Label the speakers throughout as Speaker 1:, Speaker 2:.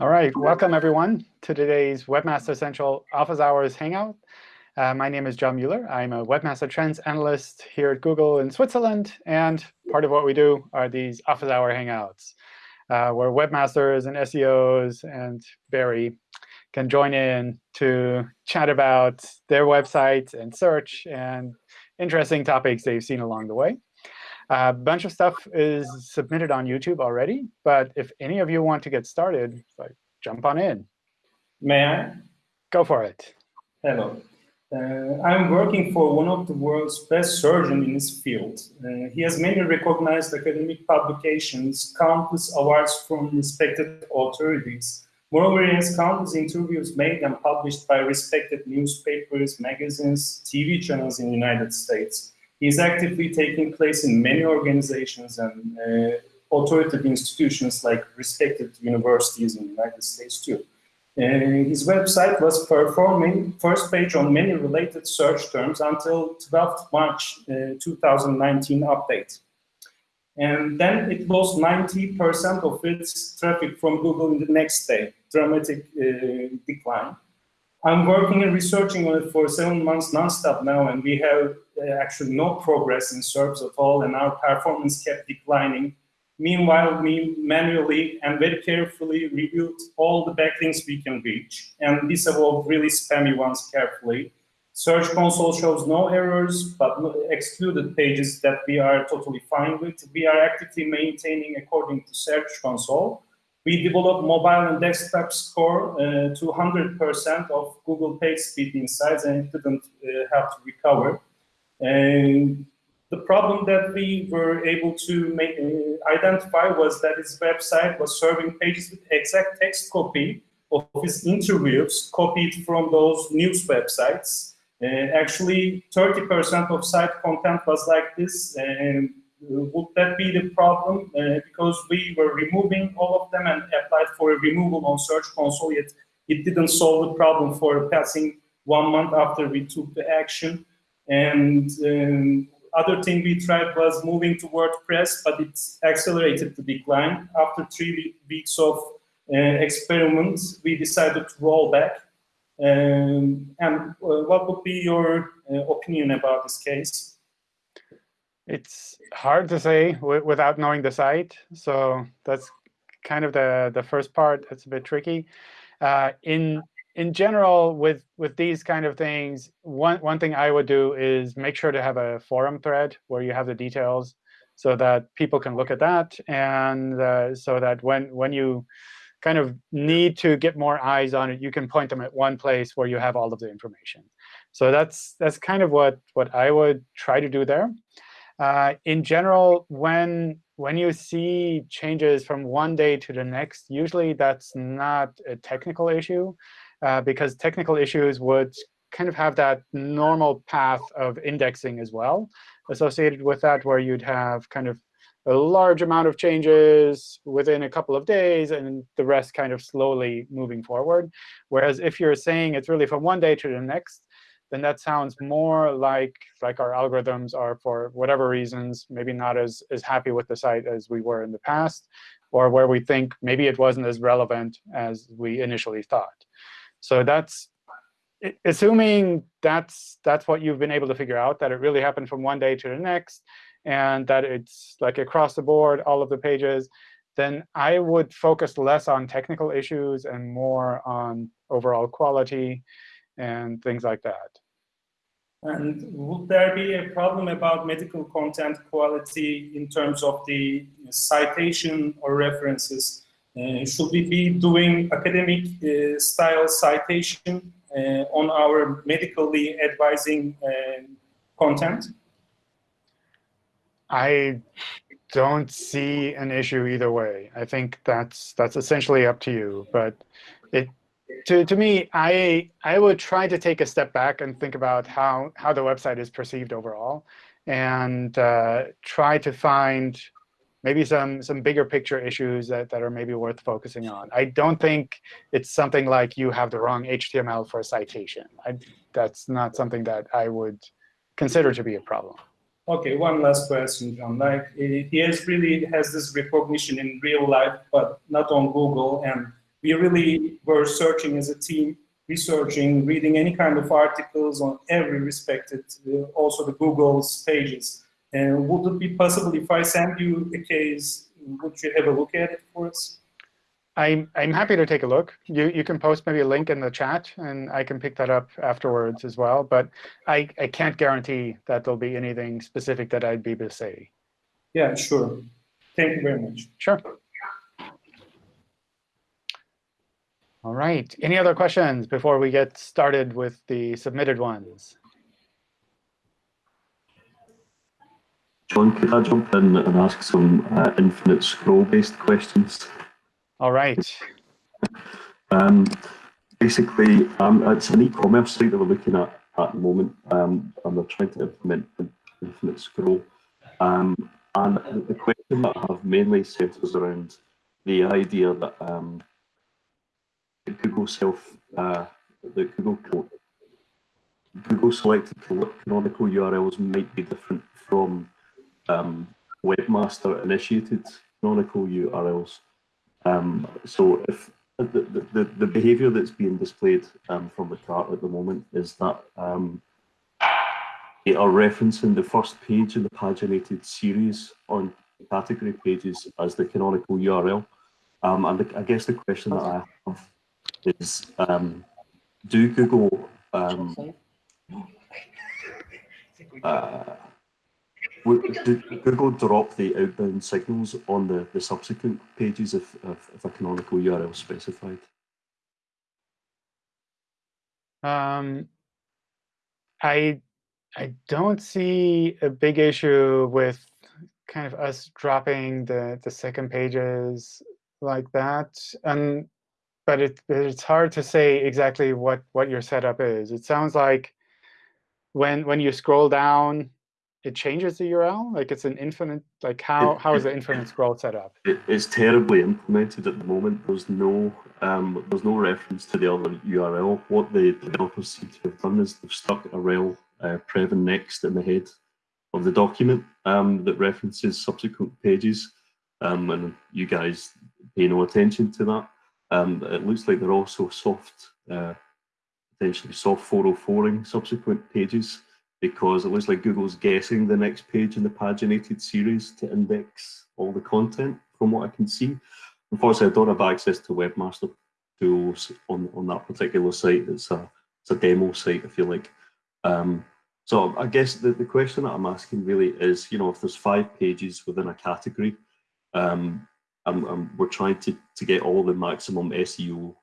Speaker 1: All right, welcome everyone to today's Webmaster Central Office Hours Hangout. Uh, my name is John Mueller. I'm a Webmaster Trends Analyst here at Google in Switzerland. And part of what we do are these Office Hour Hangouts, uh, where webmasters and SEOs and Barry can join in to chat about their websites and search and interesting topics they've seen along the way. A bunch of stuff is submitted on YouTube already. But if any of you want to get started, like, jump on in.
Speaker 2: May I?
Speaker 1: Go for it.
Speaker 2: Hello. Uh, I'm working for one of the world's best surgeons in his field. Uh, he has many recognized academic publications, countless awards from respected authorities. Moreover, he has countless interviews made and published by respected newspapers, magazines, TV channels in the United States. Is actively taking place in many organizations and uh, authoritative institutions like respected universities in the United States too. Uh, his website was performing first page on many related search terms until 12th March uh, 2019 update. And then it lost 90% of its traffic from Google in the next day, dramatic uh, decline. I'm working and researching on it for seven months nonstop now, and we have actually no progress in SERPs at all, and our performance kept declining. Meanwhile, we manually and very carefully reviewed all the backlinks we can reach, and disavowed really spammy ones carefully. Search console shows no errors, but excluded pages that we are totally fine with. We are actively maintaining according to Search console. We developed mobile and desktop score uh, to 100% of Google page speed insights, and it didn't uh, have to recover. And the problem that we were able to make, uh, identify was that his website was serving pages with exact text copy of his interviews copied from those news websites. Uh, actually, 30% of site content was like this. And would that be the problem? Uh, because we were removing all of them and applied for a removal on Search Console, yet it didn't solve the problem for passing one month after we took the action. And um, other thing we tried was moving to WordPress, but it accelerated the decline. After three weeks of uh, experiments, we decided to roll back. Um, and uh, what would be your uh, opinion about this case?
Speaker 1: It's hard to say without knowing the site. So that's kind of the, the first part that's a bit tricky. Uh, in in general, with with these kind of things, one one thing I would do is make sure to have a forum thread where you have the details, so that people can look at that, and uh, so that when when you kind of need to get more eyes on it, you can point them at one place where you have all of the information. So that's that's kind of what what I would try to do there. Uh, in general, when when you see changes from one day to the next, usually that's not a technical issue. Uh, because technical issues would kind of have that normal path of indexing as well associated with that, where you'd have kind of a large amount of changes within a couple of days, and the rest kind of slowly moving forward. Whereas if you're saying it's really from one day to the next, then that sounds more like like our algorithms are, for whatever reasons, maybe not as, as happy with the site as we were in the past, or where we think maybe it wasn't as relevant as we initially thought. So that's assuming that's that's what you've been able to figure out, that it really happened from one day to the next, and that it's like across the board, all of the pages, then I would focus less on technical issues and more on overall quality and things like that.
Speaker 2: And would there be a problem about medical content quality in terms of the citation or references? Uh, should we be doing academic uh, style citation uh, on our medically advising content?
Speaker 1: I don't see an issue either way. I think that's that's essentially up to you. But it to to me, I I would try to take a step back and think about how how the website is perceived overall, and uh, try to find maybe some some bigger picture issues that, that are maybe worth focusing on. I don't think it's something like you have the wrong HTML for a citation. I, that's not something that I would consider to be a problem.
Speaker 2: OK, one last question, John. Like, has really has this recognition in real life, but not on Google. And we really were searching as a team, researching, reading any kind of articles on every respected, uh, also the Google's pages. And would it be possible if I send you a case, would you have a look at it for us?
Speaker 1: I'm, I'm happy to take a look. You, you can post maybe a link in the chat, and I can pick that up afterwards as well. But I, I can't guarantee that there'll be anything specific that I'd be able to say.
Speaker 2: Yeah, sure. Thank you very much.
Speaker 1: Sure. All right. Any other questions before we get started with the submitted ones?
Speaker 3: John, could I jump in and ask some uh, infinite scroll-based questions?
Speaker 1: All right.
Speaker 3: Um, basically, um, it's an e-commerce site that we're looking at at the moment, um, and we're trying to implement infinite scroll. Um, and the question that I have mainly centres around the idea that um, Google self, uh, the Google Google selected canonical URLs might be different from um, webmaster initiated canonical URLs. Um, so if the, the, the behavior that's being displayed um, from the cart at the moment is that um, they are referencing the first page in the paginated series on category pages as the canonical URL. Um, and the, I guess the question that I have is, um, do Google um, uh, did Google drop the outbound signals on the, the subsequent pages if, if, if a canonical URL specified?
Speaker 1: Um, I I don't see a big issue with kind of us dropping the the second pages like that. And but it it's hard to say exactly what what your setup is. It sounds like when when you scroll down it changes the URL? Like it's an infinite, like how, how is the infinite scroll set up?
Speaker 3: It, it's terribly implemented at the moment. There's no um, there's no reference to the other URL. What the developers seem to have done is they've stuck a rel uh, prev and next in the head of the document um, that references subsequent pages. Um, and you guys pay no attention to that. Um, it looks like they're also soft, uh, potentially soft 404ing subsequent pages because it looks like Google's guessing the next page in the paginated series to index all the content from what I can see. Unfortunately, I don't have access to Webmaster tools on, on that particular site. It's a, it's a demo site, I feel like. Um, so I guess the, the question that I'm asking really is, you know, if there's five pages within a category, um, and, and we're trying to, to get all the maximum SEO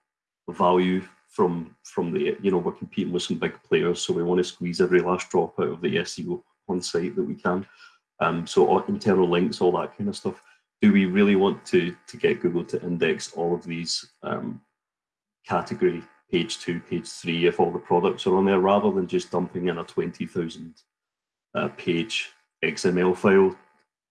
Speaker 3: value from from the you know we're competing with some big players, so we want to squeeze every last drop out of the SEO on site that we can. Um, so internal links, all that kind of stuff. Do we really want to to get Google to index all of these um, category page two, page three, if all the products are on there, rather than just dumping in a twenty thousand uh, page XML file?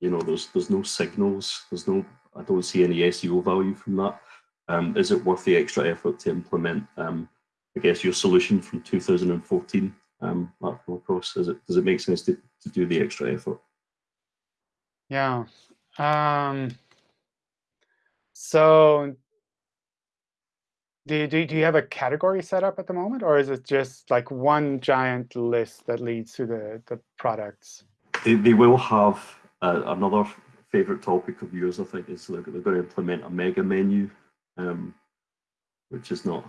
Speaker 3: You know, there's there's no signals. There's no. I don't see any SEO value from that. Um, is it worth the extra effort to implement, um, I guess, your solution from 2014 um, across? Is it, does it make sense to, to do the extra effort?
Speaker 1: Yeah. Um, so do you, do, you have a category set up at the moment, or is it just like one giant list that leads to the, the products?
Speaker 3: They, they will have uh, another favorite topic of yours, I think, is they're, they're going to implement a mega menu um, which is not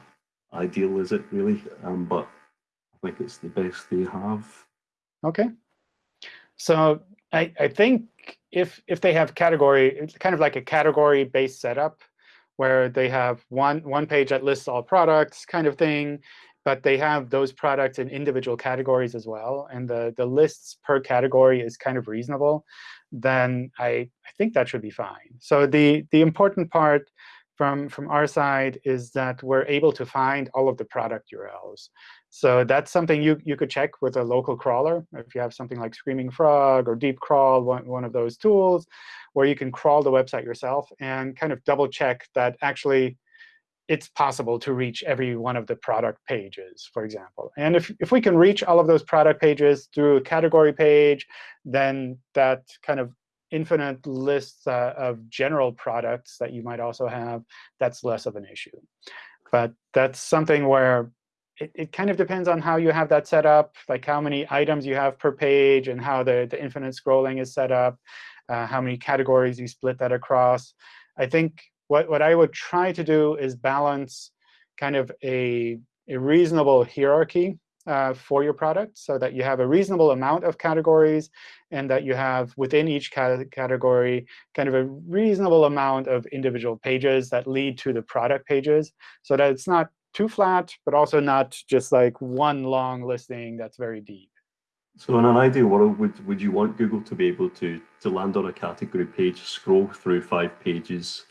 Speaker 3: ideal, is it really? Um, but I think it's the best they have.
Speaker 1: Okay. So I, I think if if they have category, it's kind of like a category-based setup where they have one one page that lists all products kind of thing, but they have those products in individual categories as well, and the, the lists per category is kind of reasonable, then I, I think that should be fine. So the, the important part from, from our side is that we're able to find all of the product URLs. So that's something you, you could check with a local crawler. If you have something like Screaming Frog or Deep Crawl, one, one of those tools, where you can crawl the website yourself and kind of double check that actually it's possible to reach every one of the product pages, for example. And if, if we can reach all of those product pages through a category page, then that kind of infinite lists uh, of general products that you might also have, that's less of an issue. But that's something where it, it kind of depends on how you have that set up, like how many items you have per page and how the, the infinite scrolling is set up, uh, how many categories you split that across. I think what, what I would try to do is balance kind of a, a reasonable hierarchy uh, for your product so that you have a reasonable amount of categories and that you have within each category kind of a reasonable amount of individual pages that lead to the product pages so that it's not too flat, but also not just like one long listing that's very deep.
Speaker 3: So in an ideal world, would, would you want Google to be able to, to land on a category page, scroll through five pages,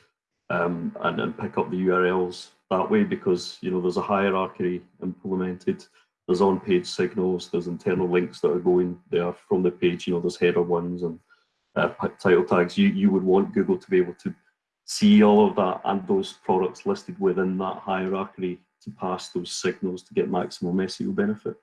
Speaker 3: um, and, and pick up the URLs that way? Because you know there's a hierarchy implemented. There's on-page signals. There's internal links that are going there from the page. You know, there's header ones and uh, title tags. You you would want Google to be able to see all of that and those products listed within that hierarchy to pass those signals to get maximum SEO benefit?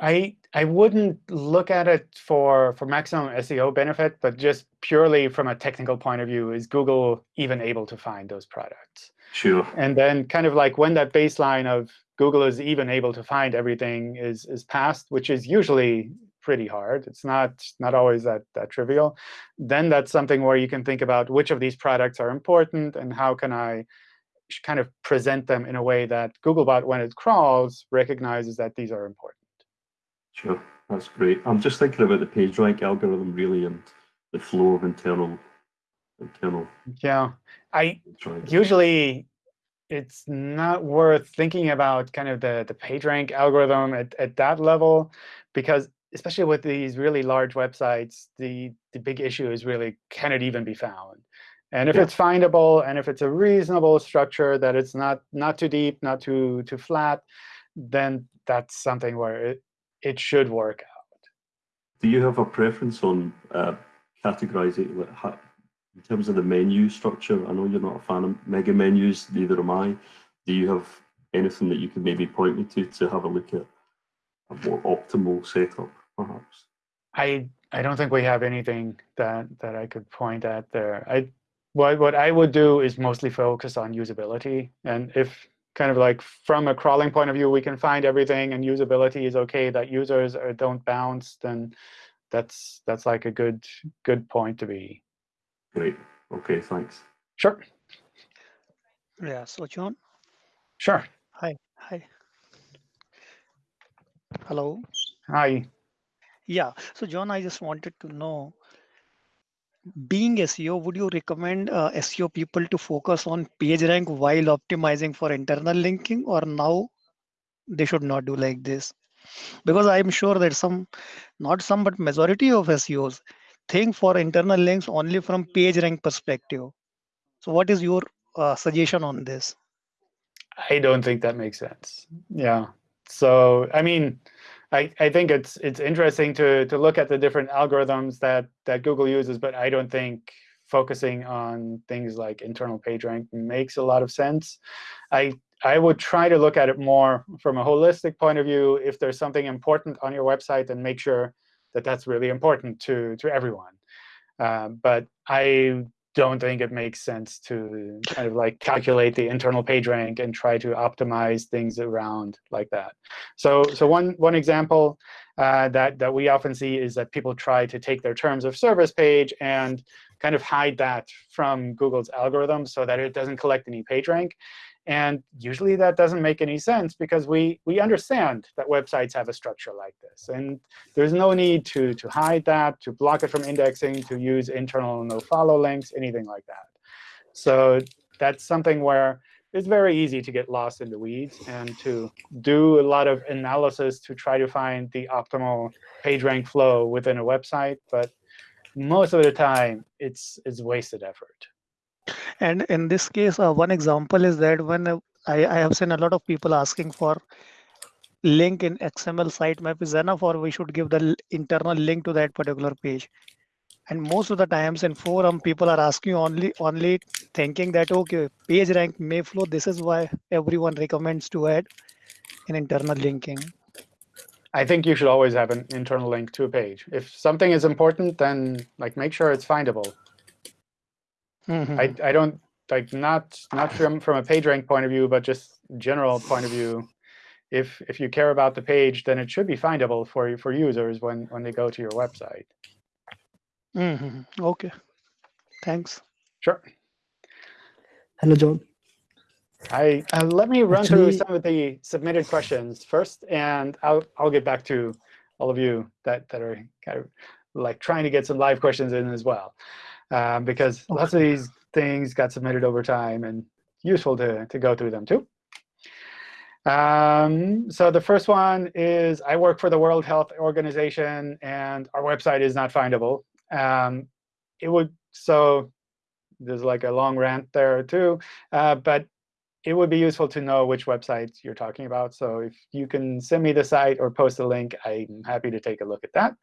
Speaker 1: I I wouldn't look at it for for maximum SEO benefit, but just purely from a technical point of view, is Google even able to find those products?
Speaker 3: Sure.
Speaker 1: And then kind of like when that baseline of Google is even able to find everything is is passed, which is usually pretty hard. It's not not always that that trivial. Then that's something where you can think about which of these products are important and how can I kind of present them in a way that Googlebot, when it crawls, recognizes that these are important.
Speaker 3: Sure, that's great. I'm just thinking about the PageRank algorithm really and the flow of internal internal.
Speaker 1: Yeah, I usually it's not worth thinking about kind of the the PageRank algorithm at, at that level because especially with these really large websites, the the big issue is really can it even be found? And if yeah. it's findable and if it's a reasonable structure that it's not not too deep, not too too flat, then that's something where it, it should work out.
Speaker 3: Do you have a preference on uh, categorizing in terms of the menu structure? I know you're not a fan of mega menus, neither am I. Do you have anything that you could maybe point me to to have a look at a more optimal setup, perhaps?
Speaker 1: I I don't think we have anything that that I could point at there. I what what I would do is mostly focus on usability. And if kind of like from a crawling point of view, we can find everything and usability is OK, that users are, don't bounce, then that's that's like a good good point to be.
Speaker 3: Great. OK, thanks.
Speaker 1: Sure.
Speaker 4: Yeah. So John.
Speaker 1: Sure.
Speaker 4: Hi. Hi. Hello.
Speaker 1: Hi.
Speaker 4: Yeah. So John, I just wanted to know being SEO, would you recommend uh, SEO people to focus on page rank while optimizing for internal linking or now they should not do like this? Because I'm sure that some, not some, but majority of SEOs think for internal links only from page rank perspective. So what is your uh, suggestion on this?
Speaker 1: I don't think that makes sense. Yeah. So, I mean, I, I think it's it's interesting to to look at the different algorithms that that Google uses, but I don't think focusing on things like internal PageRank makes a lot of sense. I I would try to look at it more from a holistic point of view. If there's something important on your website, then make sure that that's really important to to everyone. Uh, but I don't think it makes sense to kind of like calculate the internal page rank and try to optimize things around like that. So, so one, one example uh, that, that we often see is that people try to take their terms of service page and kind of hide that from Google's algorithm so that it doesn't collect any page rank. And usually that doesn't make any sense because we, we understand that websites have a structure like this. And there's no need to, to hide that, to block it from indexing, to use internal nofollow links, anything like that. So that's something where it's very easy to get lost in the weeds and to do a lot of analysis to try to find the optimal PageRank flow within a website. But most of the time, it's, it's wasted effort.
Speaker 4: And in this case, uh, one example is that when uh, I, I have seen a lot of people asking for link in XML sitemap is enough or we should give the internal link to that particular page. And most of the times in forum, people are asking only only thinking that, OK, page rank may flow. This is why everyone recommends to add an internal linking.
Speaker 1: I think you should always have an internal link to a page. If something is important, then like make sure it's findable. I, I don't like not not from from a page rank point of view, but just general point of view. If if you care about the page, then it should be findable for you for users when when they go to your website.
Speaker 4: Mhm. Okay. Thanks.
Speaker 1: Sure.
Speaker 5: Hello, John.
Speaker 1: I uh, let me run through some of the submitted questions first, and I'll I'll get back to all of you that that are kind of like trying to get some live questions in as well, um, because lots of these things got submitted over time and useful to to go through them too. Um, so the first one is I work for the World Health Organization, and our website is not findable. Um, it would so there's like a long rant there too, uh, but it would be useful to know which websites you're talking about. So if you can send me the site or post a link, I'm happy to take a look at that.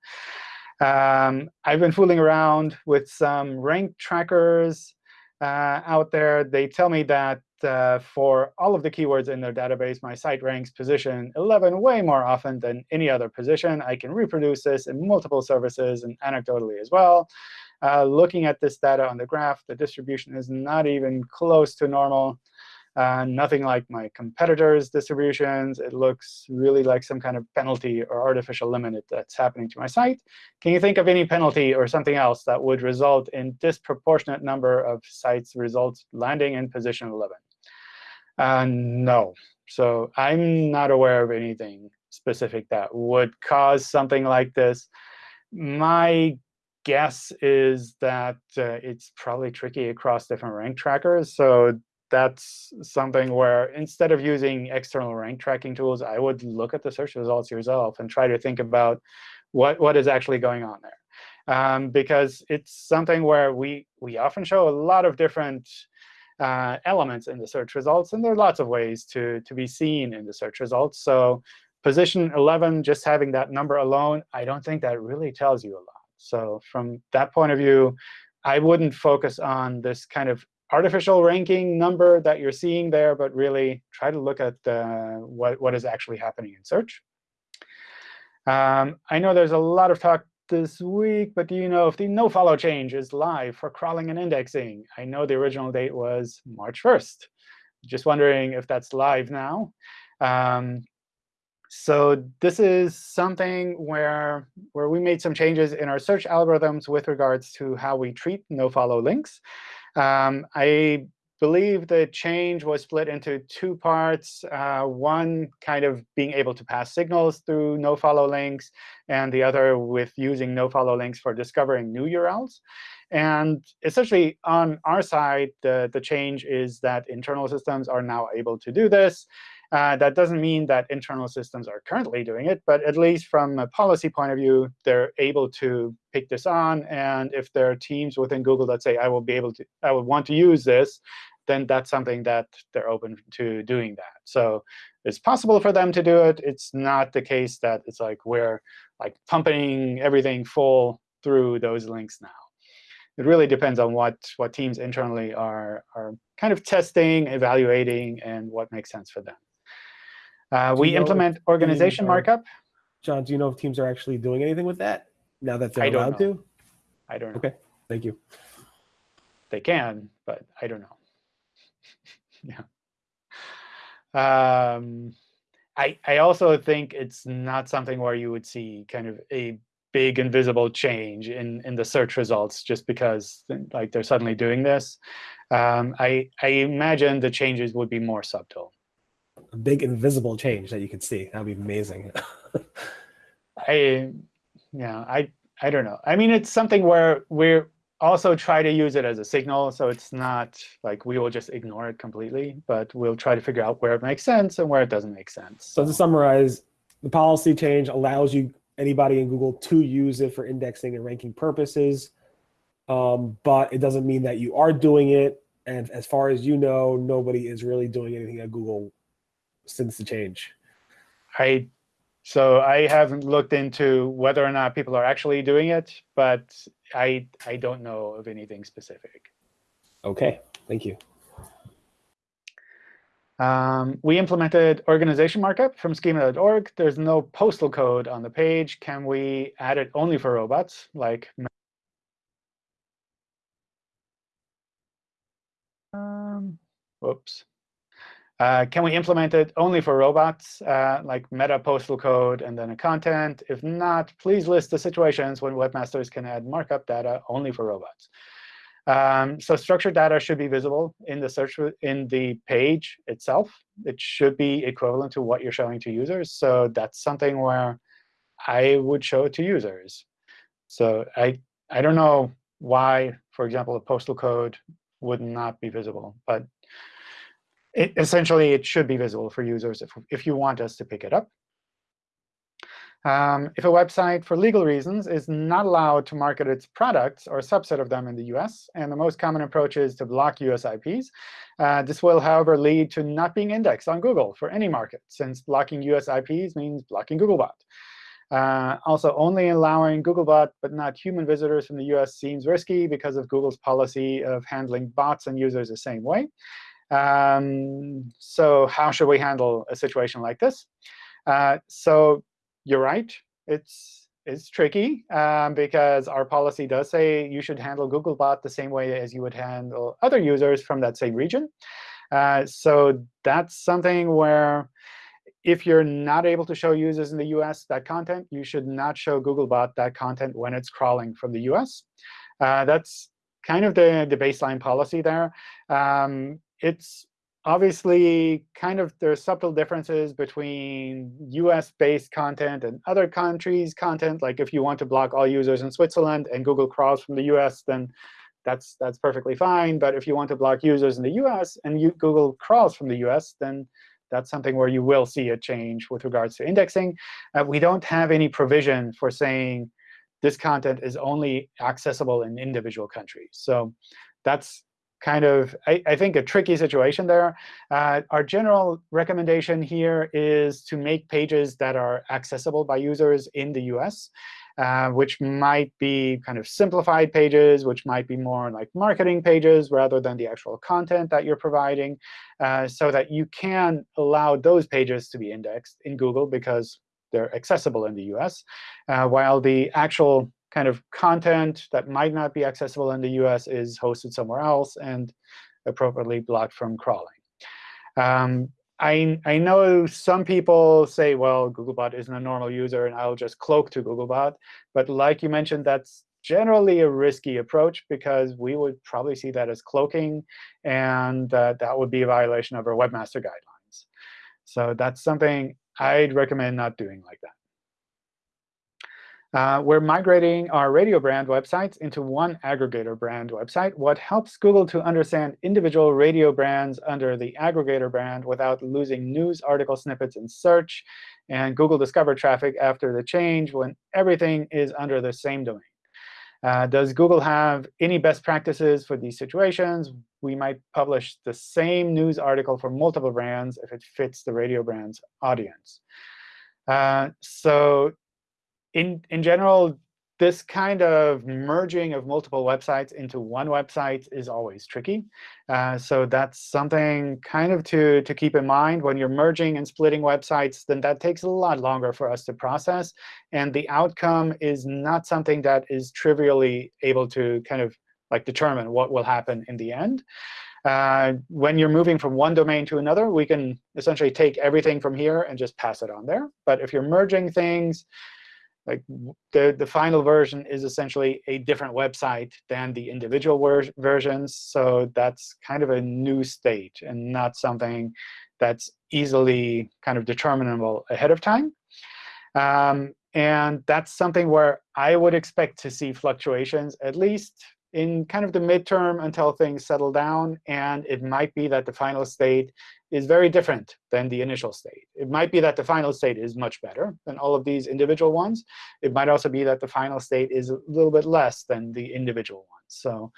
Speaker 1: Um, I've been fooling around with some rank trackers uh, out there. They tell me that uh, for all of the keywords in their database, my site ranks position 11 way more often than any other position. I can reproduce this in multiple services and anecdotally as well. Uh, looking at this data on the graph, the distribution is not even close to normal. Uh, nothing like my competitors' distributions. It looks really like some kind of penalty or artificial limit that's happening to my site. Can you think of any penalty or something else that would result in disproportionate number of sites' results landing in position 11? Uh, no. So I'm not aware of anything specific that would cause something like this. My guess is that uh, it's probably tricky across different rank trackers. So that's something where instead of using external rank tracking tools, I would look at the search results yourself and try to think about what, what is actually going on there. Um, because it's something where we, we often show a lot of different uh, elements in the search results. And there are lots of ways to, to be seen in the search results. So position 11, just having that number alone, I don't think that really tells you a lot. So from that point of view, I wouldn't focus on this kind of artificial ranking number that you're seeing there, but really try to look at uh, what, what is actually happening in search. Um, I know there's a lot of talk this week, but do you know if the nofollow change is live for crawling and indexing? I know the original date was March 1st. Just wondering if that's live now. Um, so this is something where, where we made some changes in our search algorithms with regards to how we treat nofollow links. Um, I believe the change was split into two parts. Uh, one kind of being able to pass signals through nofollow links, and the other with using nofollow links for discovering new URLs. And essentially, on our side, the, the change is that internal systems are now able to do this. Uh, that doesn't mean that internal systems are currently doing it, but at least from a policy point of view, they're able to pick this on. And if there are teams within Google that say, I will be able to, I would want to use this, then that's something that they're open to doing that. So it's possible for them to do it. It's not the case that it's like we're like pumping everything full through those links now. It really depends on what, what teams internally are, are kind of testing, evaluating, and what makes sense for them. Uh, we
Speaker 6: you know if
Speaker 1: implement organization
Speaker 6: are-
Speaker 1: markup.
Speaker 6: John, do you know if teams are actually doing anything with that now that they're
Speaker 1: I
Speaker 6: allowed to?
Speaker 1: I don't know.
Speaker 6: Okay, thank you.
Speaker 1: They can, but I don't know. yeah. Um, I I also think it's not something where you would see kind of a big invisible change in in the search results just because like they're suddenly doing this. Um, I I imagine the changes would be more subtle.
Speaker 6: A big invisible change that you could see. That'd be amazing.
Speaker 1: I yeah I I don't know. I mean, it's something where we're also try to use it as a signal, so it's not like we will just ignore it completely, but we'll try to figure out where it makes sense and where it doesn't make sense.
Speaker 6: so to summarize, the policy change allows you anybody in Google to use it for indexing and ranking purposes, um, but it doesn't mean that you are doing it. And as far as you know, nobody is really doing anything at Google since the change.
Speaker 1: I so I haven't looked into whether or not people are actually doing it, but I I don't know of anything specific.
Speaker 6: Okay, thank you.
Speaker 1: Um, we implemented organization markup from schema.org. There's no postal code on the page. Can we add it only for robots, like um, whoops. Uh, can we implement it only for robots, uh, like meta postal code and then a content? If not, please list the situations when webmasters can add markup data only for robots. Um, so structured data should be visible in the search in the page itself. It should be equivalent to what you're showing to users. So that's something where I would show it to users. So I I don't know why, for example, a postal code would not be visible, but it, essentially it should be visible for users if if you want us to pick it up. Um, if a website, for legal reasons, is not allowed to market its products or a subset of them in the US, and the most common approach is to block US IPs, uh, this will, however, lead to not being indexed on Google for any market, since blocking US IPs means blocking Googlebot. Uh, also, only allowing Googlebot but not human visitors from the US seems risky because of Google's policy of handling bots and users the same way. Um, so how should we handle a situation like this? Uh, so you're right. It's it's tricky um, because our policy does say you should handle Googlebot the same way as you would handle other users from that same region. Uh, so that's something where if you're not able to show users in the US that content, you should not show Googlebot that content when it's crawling from the US. Uh, that's kind of the, the baseline policy there. Um, it's obviously, kind of there are subtle differences between US-based content and other countries' content. Like if you want to block all users in Switzerland and Google crawls from the US, then that's that's perfectly fine. But if you want to block users in the US and you, Google crawls from the US, then that's something where you will see a change with regards to indexing. Uh, we don't have any provision for saying this content is only accessible in individual countries. So that's kind of, I, I, think, a tricky situation there. Uh, our general recommendation here is to make pages that are accessible by users in the US, uh, which might be kind of simplified pages, which might be more like marketing pages rather than the actual content that you're providing, uh, so that you can allow those pages to be indexed in Google because they're accessible in the US, uh, while the actual kind of content that might not be accessible in the US is hosted somewhere else and appropriately blocked from crawling. Um, I, I know some people say, well, Googlebot isn't a normal user, and I'll just cloak to Googlebot. But like you mentioned, that's generally a risky approach because we would probably see that as cloaking, and uh, that would be a violation of our webmaster guidelines. So that's something I'd recommend not doing like that. Uh, we're migrating our radio brand websites into one aggregator brand website. What helps Google to understand individual radio brands under the aggregator brand without losing news article snippets in search and Google Discover traffic after the change when everything is under the same domain. Uh, does Google have any best practices for these situations? We might publish the same news article for multiple brands if it fits the radio brand's audience. Uh, so in, in general, this kind of merging of multiple websites into one website is always tricky. Uh, so that's something kind of to, to keep in mind. When you're merging and splitting websites, then that takes a lot longer for us to process. And the outcome is not something that is trivially able to kind of like determine what will happen in the end. Uh, when you're moving from one domain to another, we can essentially take everything from here and just pass it on there. But if you're merging things, like the, the final version is essentially a different website than the individual ver versions. So that's kind of a new state and not something that's easily kind of determinable ahead of time. Um, and that's something where I would expect to see fluctuations, at least in kind of the midterm until things settle down. And it might be that the final state is very different than the initial state. It might be that the final state is much better than all of these individual ones. It might also be that the final state is a little bit less than the individual ones. So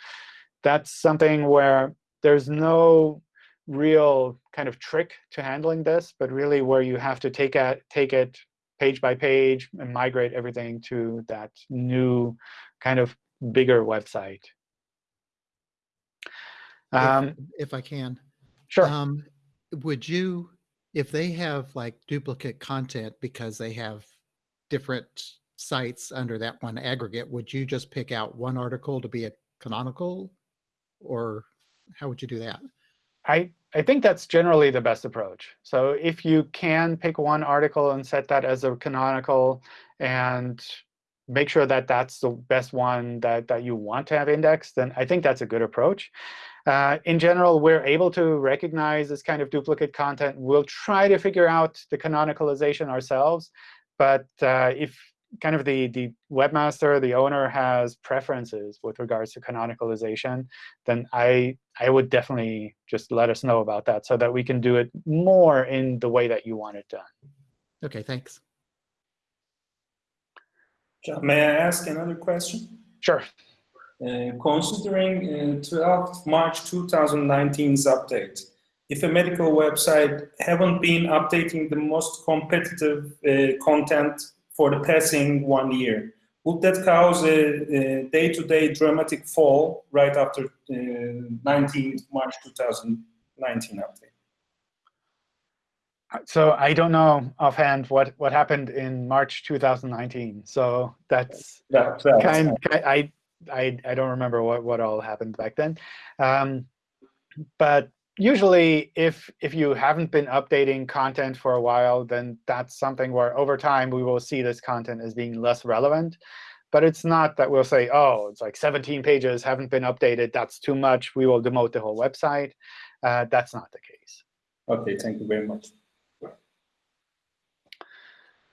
Speaker 1: that's something where there's no real kind of trick to handling this, but really where you have to take, at, take it page by page and migrate everything to that new kind of bigger website.
Speaker 7: Um, if, if, I can.
Speaker 1: Sure.
Speaker 7: Um, would you, if they have like duplicate content because they have different sites under that one aggregate, would you just pick out one article to be a canonical? Or how would you do that?
Speaker 1: I, I think that's generally the best approach. So if you can pick one article and set that as a canonical and make sure that that's the best one that, that you want to have indexed, then I think that's a good approach. Uh, in general, we're able to recognize this kind of duplicate content. We'll try to figure out the canonicalization ourselves. But uh, if kind of the, the webmaster, the owner, has preferences with regards to canonicalization, then I, I would definitely just let us know about that so that we can do it more in the way that you want it done.
Speaker 7: Okay, thanks.
Speaker 2: John, May I ask another question?
Speaker 1: Sure.
Speaker 2: Uh, considering uh, 12 March 2019's update, if a medical website haven't been updating the most competitive uh, content for the passing one year, would that cause a day-to-day -day dramatic fall right after uh, 19 March 2019 update?
Speaker 1: So I don't know offhand what, what happened in March 2019. So that's
Speaker 2: that,
Speaker 1: kind. I I I don't remember what what all happened back then. Um, but usually, if if you haven't been updating content for a while, then that's something where over time we will see this content as being less relevant. But it's not that we'll say, oh, it's like 17 pages haven't been updated. That's too much. We will demote the whole website. Uh, that's not the case.
Speaker 2: OK, thank you very much.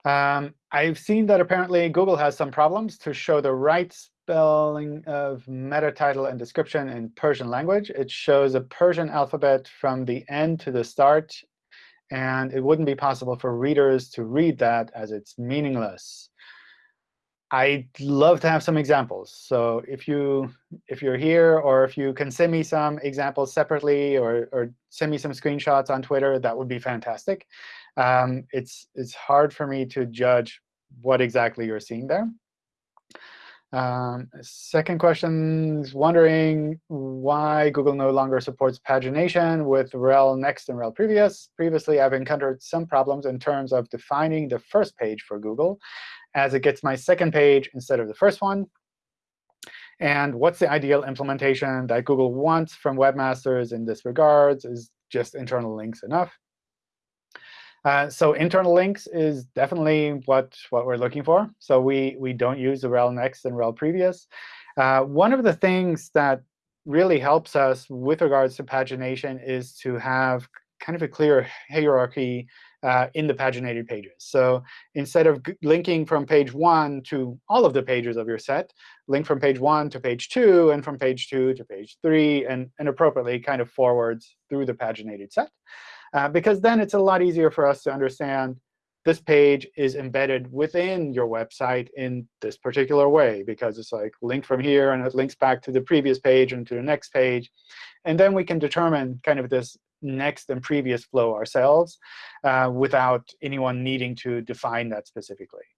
Speaker 1: Um, I've seen that apparently Google has some problems to show the right spelling of meta title and description in Persian language. It shows a Persian alphabet from the end to the start. And it wouldn't be possible for readers to read that as it's meaningless. I'd love to have some examples. So if you if you're here, or if you can send me some examples separately, or or send me some screenshots on Twitter, that would be fantastic. Um, it's it's hard for me to judge what exactly you're seeing there. Um, second question is wondering why Google no longer supports pagination with rel next and rel previous. Previously, I've encountered some problems in terms of defining the first page for Google as it gets my second page instead of the first one. And what's the ideal implementation that Google wants from webmasters in this regards? Is just internal links enough? Uh, so internal links is definitely what, what we're looking for. So we, we don't use the rel next and rel previous. Uh, one of the things that really helps us with regards to pagination is to have kind of a clear hierarchy uh, in the paginated pages. So instead of linking from page 1 to all of the pages of your set, link from page 1 to page 2, and from page 2 to page 3, and, and appropriately kind of forwards through the paginated set. Uh, because then it's a lot easier for us to understand this page is embedded within your website in this particular way, because it's like linked from here, and it links back to the previous page and to the next page. And then we can determine kind of this next and previous flow ourselves uh, without anyone needing to define that specifically.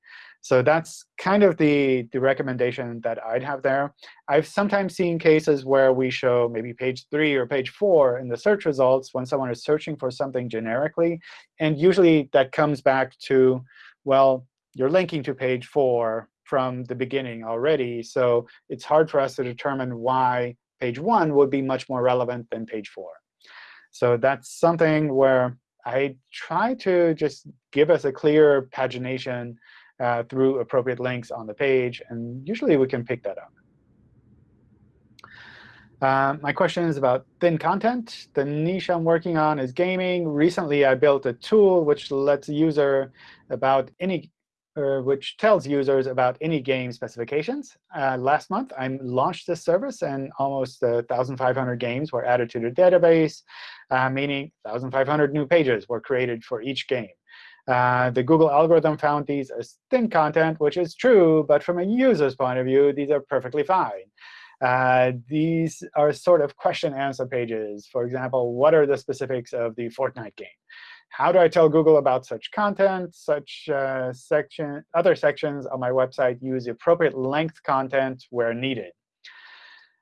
Speaker 1: So that's kind of the, the recommendation that I'd have there. I've sometimes seen cases where we show maybe page 3 or page 4 in the search results when someone is searching for something generically. And usually that comes back to, well, you're linking to page 4 from the beginning already. So it's hard for us to determine why page 1 would be much more relevant than page 4. So that's something where I try to just give us a clear pagination uh, through appropriate links on the page. And usually we can pick that up. Uh, my question is about thin content. The niche I'm working on is gaming. Recently, I built a tool which lets user about any uh, which tells users about any game specifications. Uh, last month, I launched this service, and almost 1,500 games were added to the database, uh, meaning 1,500 new pages were created for each game. Uh, the Google algorithm found these as thin content, which is true. But from a user's point of view, these are perfectly fine. Uh, these are sort of question-answer pages. For example, what are the specifics of the Fortnite game? How do I tell Google about such content? Such uh, section, other sections on my website use appropriate length content where needed.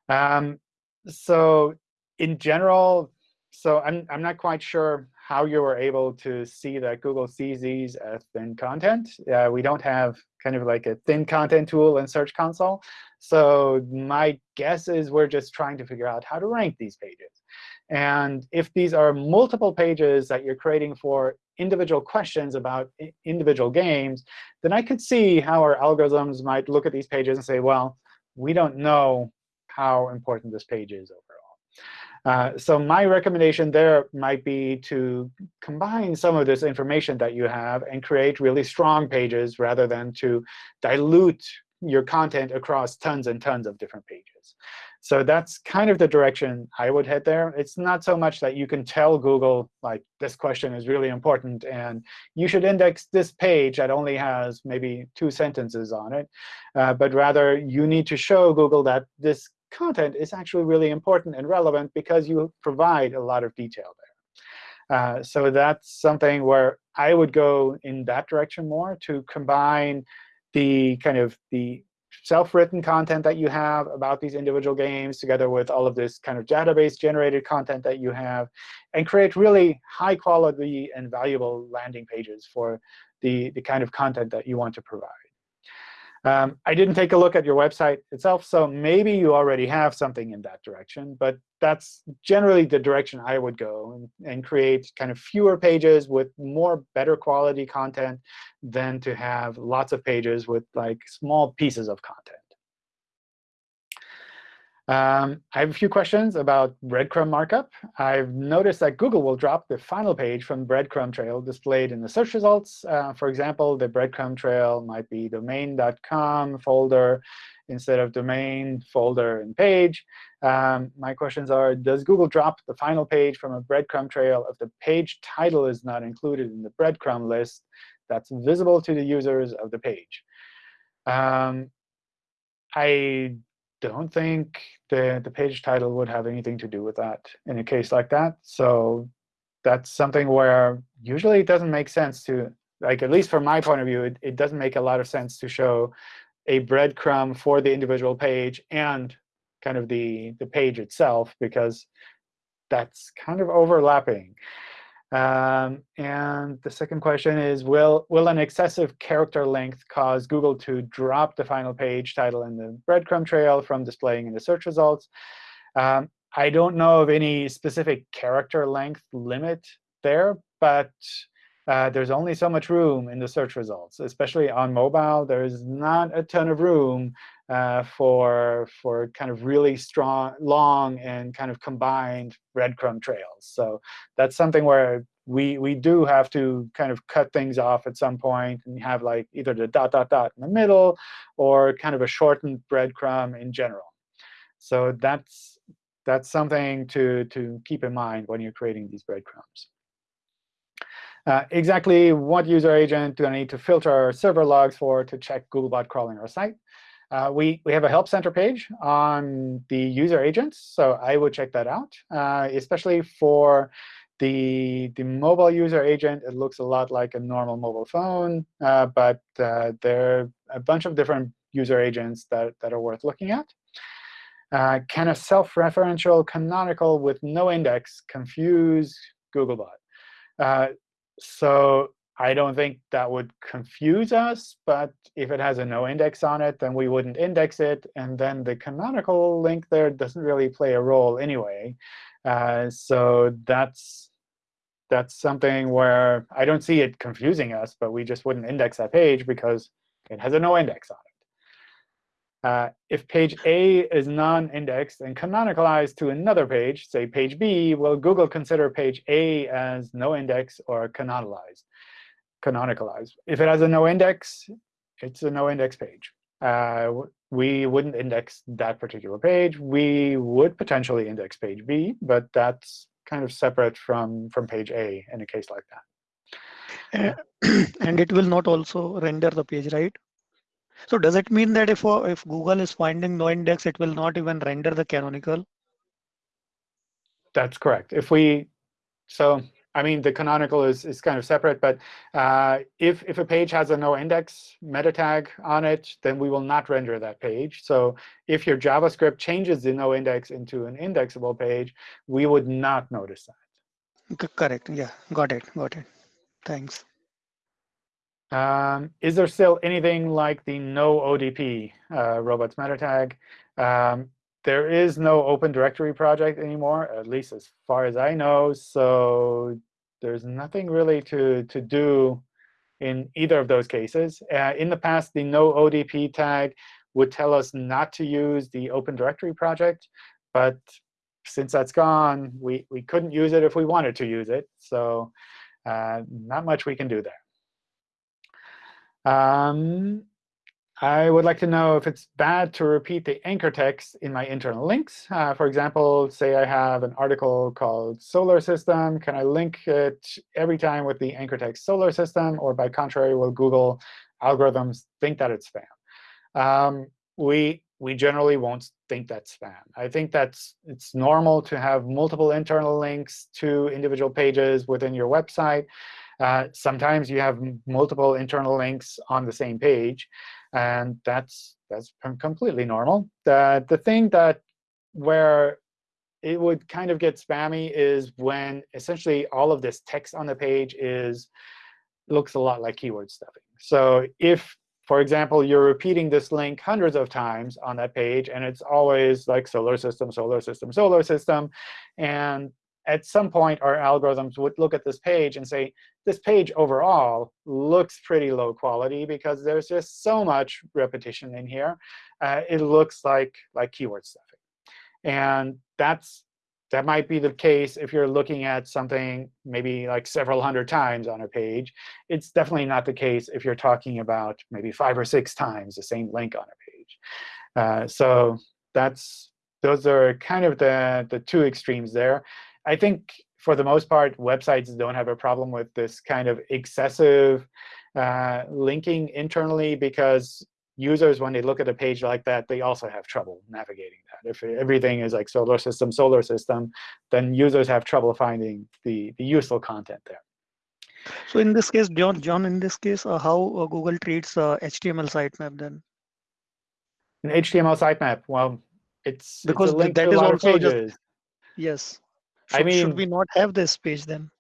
Speaker 1: Um, so in general, so I'm, I'm not quite sure how you were able to see that Google sees these as thin content. Uh, we don't have kind of like a thin content tool in Search Console. So my guess is we're just trying to figure out how to rank these pages. And if these are multiple pages that you're creating for individual questions about individual games, then I could see how our algorithms might look at these pages and say, well, we don't know how important this page is overall. Uh, so my recommendation there might be to combine some of this information that you have and create really strong pages rather than to dilute your content across tons and tons of different pages. So that's kind of the direction I would head there. It's not so much that you can tell Google, like, this question is really important, and you should index this page that only has maybe two sentences on it. Uh, but rather, you need to show Google that this content is actually really important and relevant because you provide a lot of detail there. Uh, so that's something where I would go in that direction more to combine the kind of the self-written content that you have about these individual games together with all of this kind of database-generated content that you have, and create really high quality and valuable landing pages for the, the kind of content that you want to provide. Um, I didn't take a look at your website itself, so maybe you already have something in that direction. But that's generally the direction I would go and, and create kind of fewer pages with more better quality content than to have lots of pages with like small pieces of content. Um, I have a few questions about breadcrumb markup. I've noticed that Google will drop the final page from breadcrumb trail displayed in the search results. Uh, for example, the breadcrumb trail might be domain.com folder instead of domain, folder, and page. Um, my questions are, does Google drop the final page from a breadcrumb trail if the page title is not included in the breadcrumb list that's visible to the users of the page? Um, I don't think the, the page title would have anything to do with that in a case like that. So that's something where usually it doesn't make sense to, like at least from my point of view, it, it doesn't make a lot of sense to show a breadcrumb for the individual page and kind of the, the page itself, because that's kind of overlapping. Um, and the second question is, will, will an excessive character length cause Google to drop the final page title in the breadcrumb trail from displaying in the search results? Um, I don't know of any specific character length limit there, but uh, there's only so much room in the search results, especially on mobile. There's not a ton of room uh, for for kind of really strong, long, and kind of combined breadcrumb trails. So that's something where we we do have to kind of cut things off at some point and have like either the dot dot dot in the middle or kind of a shortened breadcrumb in general. So that's that's something to to keep in mind when you're creating these breadcrumbs. Uh, exactly what user agent do I need to filter server logs for to check Googlebot crawling our site? Uh, we, we have a Help Center page on the user agents, so I would check that out, uh, especially for the, the mobile user agent. It looks a lot like a normal mobile phone, uh, but uh, there are a bunch of different user agents that, that are worth looking at. Uh, can a self-referential canonical with no index confuse Googlebot? Uh, so I don't think that would confuse us. But if it has a no index on it, then we wouldn't index it. And then the canonical link there doesn't really play a role anyway. Uh, so that's that's something where I don't see it confusing us, but we just wouldn't index that page because it has a no index on it. Uh, if page A is non-indexed and canonicalized to another page, say page B, will Google consider page A as no index or canonicalized? Canonicalized. If it has a no index, it's a no index page. Uh, we wouldn't index that particular page. We would potentially index page B, but that's kind of separate from, from page A in a case like
Speaker 4: that. and it will not also render the page, right? So does it mean that if, uh, if Google is finding no index, it will not even render the canonical?
Speaker 1: That's correct. If we, so I mean, the canonical is, is kind of separate, but uh, if, if a page has a no index meta tag on it, then we will not render that page. So if your JavaScript changes the no index into an indexable page, we would not notice that.
Speaker 4: Correct. Yeah, got it. Got it. Thanks.
Speaker 1: Um, is there still anything like the no ODP uh, robots meta tag? Um, there is no open directory project anymore, at least as far as I know. So there's nothing really to, to do in either of those cases. Uh, in the past, the no ODP tag would tell us not to use the open directory project. But since that's gone, we, we couldn't use it if we wanted to use it. So uh, not much we can do there. Um, I would like to know if it's bad to repeat the anchor text in my internal links. Uh, for example, say I have an article called solar system. Can I link it every time with the anchor text solar system? Or by contrary, will Google algorithms think that it's spam? Um, we, we generally won't think that's spam. I think that's it's normal to have multiple internal links to individual pages within your website. Uh, sometimes you have multiple internal links on the same page. And that's that's completely normal. The, the thing that where it would kind of get spammy is when essentially all of this text on the page is looks a lot like keyword stuffing. So if, for example, you're repeating this link hundreds of times on that page, and it's always like solar system, solar system, solar system, and at some point, our algorithms would look at this page and say, this page overall looks pretty low quality because there's just so much repetition in here. Uh, it looks like, like keyword stuffing. And that's that might be the case if you're looking at something maybe like several hundred times on a page. It's definitely not the case if you're talking about maybe five or six times the same link on a page. Uh, so that's those are kind of the, the two extremes there. I think for the most part, websites don't have a problem with this kind of excessive uh, linking internally because users, when they look at a page like that, they also have trouble navigating that. If everything is like solar system, solar system, then users have trouble finding the, the useful content there.
Speaker 4: So in this case, John, John, in this case, uh, how uh, Google treats uh, HTML sitemap then?
Speaker 1: An HTML sitemap, well, it's
Speaker 4: because
Speaker 1: it's
Speaker 4: that
Speaker 1: lot
Speaker 4: also
Speaker 1: pages.
Speaker 4: just yes.
Speaker 1: I
Speaker 4: mean, should we not have this page then?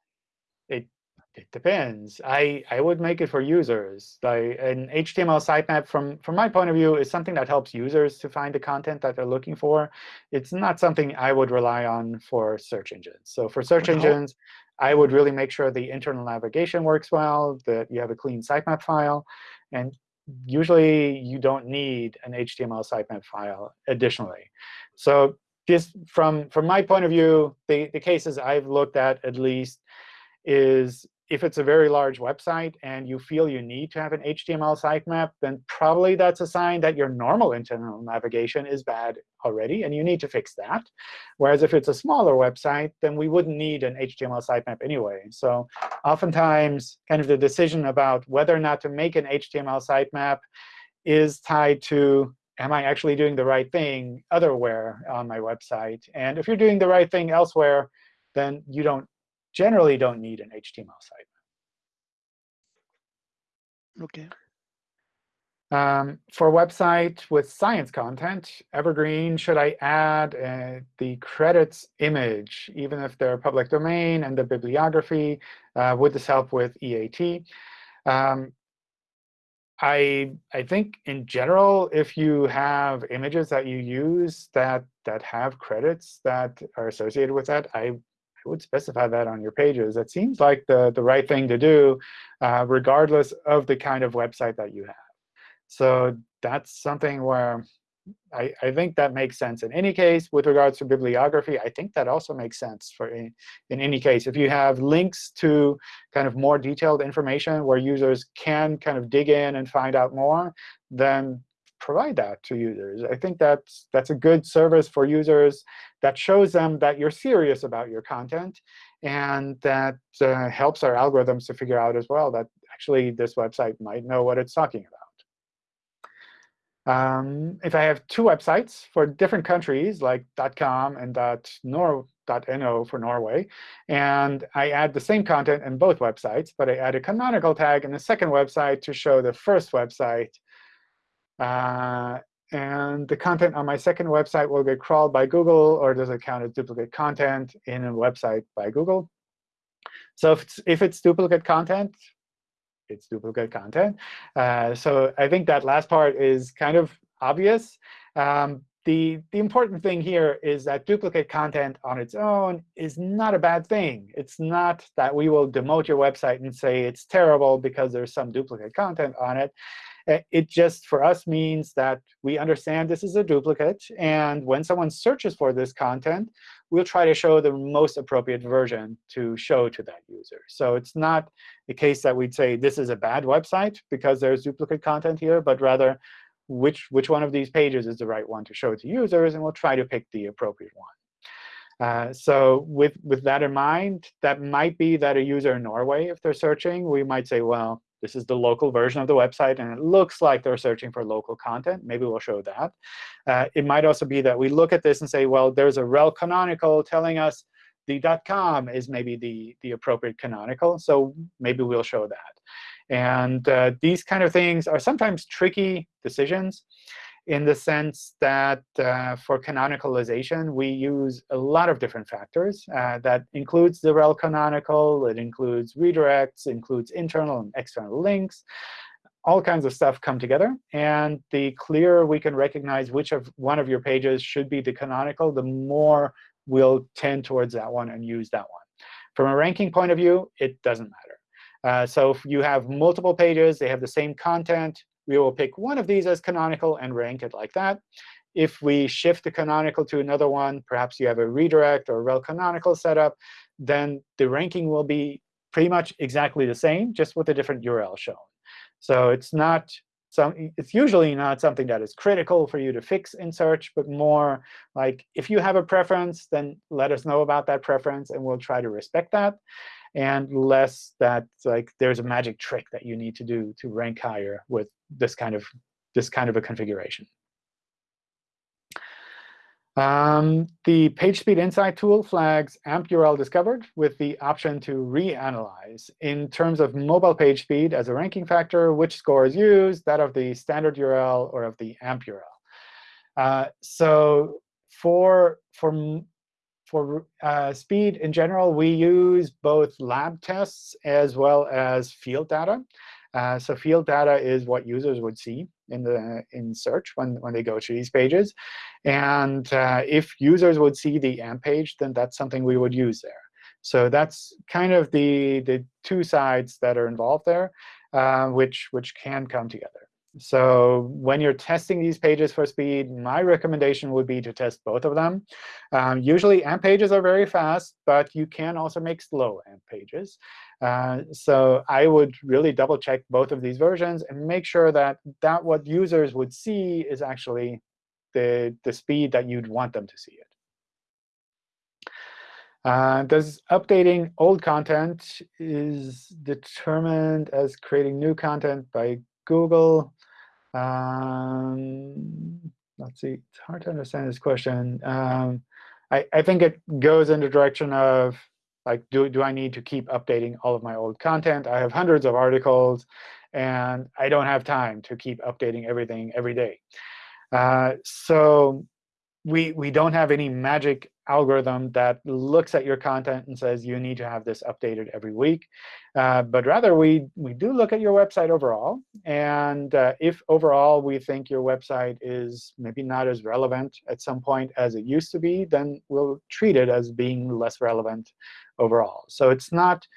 Speaker 1: It it depends. I I would make it for users. Like an HTML sitemap, from from my point of view, is something that helps users to find the content that they're looking for. It's not something I would rely on for search engines. So for search
Speaker 4: how-
Speaker 1: engines, I would really make sure the internal navigation works well, that you have a clean sitemap file, and usually you don't need an HTML sitemap file additionally. So just from from my point of view, the, the cases I've looked at at least is if it's a very large website and you feel you need to have an HTML sitemap, then probably that's a sign that your normal internal navigation is bad already, and you need to fix that. Whereas if it's a smaller website, then we wouldn't need an HTML sitemap anyway. So oftentimes, kind of the decision about whether or not to make an HTML sitemap is tied to am I actually doing the right thing otherwhere on my website? And if you're doing the right thing elsewhere, then you don't generally don't need an HTML site.
Speaker 4: Okay.
Speaker 1: Um, for a website with science content, Evergreen, should I add uh, the credits image, even if they're public domain, and the bibliography? Uh, would this help with EAT? Um, I I think in general, if you have images that you use that that have credits that are associated with that, I, would specify that on your pages. It seems like the the right thing to do, uh, regardless of the kind of website that you have. So that's something where I, I think that makes sense in any case. With regards to bibliography, I think that also makes sense for in, in any case. If you have links to kind of more detailed information where users can kind of dig in and find out more, then provide that to users. I think that's that's a good service for users that shows them that you're serious about your content, and that uh, helps our algorithms to figure out as well that actually this website might know what it's talking about. Um, if I have two websites for different countries, like .com and .no for Norway, and I add the same content in both websites, but I add a canonical tag in the second website to show the first website, uh, and the content on my second website will get crawled by Google, or does it count as duplicate content in a website by Google? So if it's, if it's duplicate content, it's duplicate content. Uh, so I think that last part is kind of obvious. Um, the, the important thing here is that duplicate content on its own is not a bad thing. It's not that we will demote your website and say it's terrible because there's some duplicate content on it. It just, for us, means that we understand this is a duplicate. And when someone searches for this content, we'll try to show the most appropriate version to show to that user. So it's not the case that we'd say this is a bad website because there's duplicate content here, but rather which, which one of these pages is the right one to show to users, and we'll try to pick the appropriate one. Uh, so with, with that in mind, that might be that a user in Norway, if they're searching, we might say, well, this is the local version of the website, and it looks like they're searching for local content. Maybe we'll show that. Uh, it might also be that we look at this and say, well, there's a rel canonical telling us the .com is maybe the, the appropriate canonical. So maybe we'll show that. And uh, these kind of things are sometimes tricky decisions in the sense that uh, for canonicalization, we use a lot of different factors. Uh, that includes the rel canonical. It includes redirects, includes internal and external links. All kinds of stuff come together. And the clearer we can recognize which of one of your pages should be the canonical, the more we'll tend towards that one and use that one. From a ranking point of view, it doesn't matter. Uh, so if you have multiple pages, they have the same content, we will pick one of these as canonical and rank it like that. If we shift the canonical to another one, perhaps you have a redirect or rel canonical setup, then the ranking will be pretty much exactly the same, just with a different URL shown. So it's not some, it's usually not something that is critical for you to fix in search, but more like if you have a preference, then let us know about that preference, and we'll try to respect that and less that like there's a magic trick that you need to do to rank higher with this kind of this kind of a configuration. Um, the PageSpeed Insight tool flags AMP URL discovered with the option to reanalyze. In terms of mobile page speed as a ranking factor, which score is used, that of the standard URL or of the AMP URL? Uh, so for, for for uh, speed in general, we use both lab tests as well as field data. Uh, so field data is what users would see in the in search when, when they go to these pages. And uh, if users would see the AMP page, then that's something we would use there. So that's kind of the, the two sides that are involved there, uh, which, which can come together. So when you're testing these pages for speed, my recommendation would be to test both of them. Um, usually, AMP pages are very fast, but you can also make slow AMP pages. Uh, so I would really double check both of these versions and make sure that, that what users would see is actually the, the speed that you'd want them to see it. Uh, does updating old content is determined as creating new content by Google? Um, let's see. It's hard to understand this question. Um, I, I think it goes in the direction of, like, do, do I need to keep updating all of my old content? I have hundreds of articles, and I don't have time to keep updating everything every day. Uh, so we, we don't have any magic algorithm that looks at your content and says you need to have this updated every week. Uh, but rather, we, we do look at your website overall. And uh, if overall we think your website is maybe not as relevant at some point as it used to be, then we'll treat it as being less relevant overall. So it's not,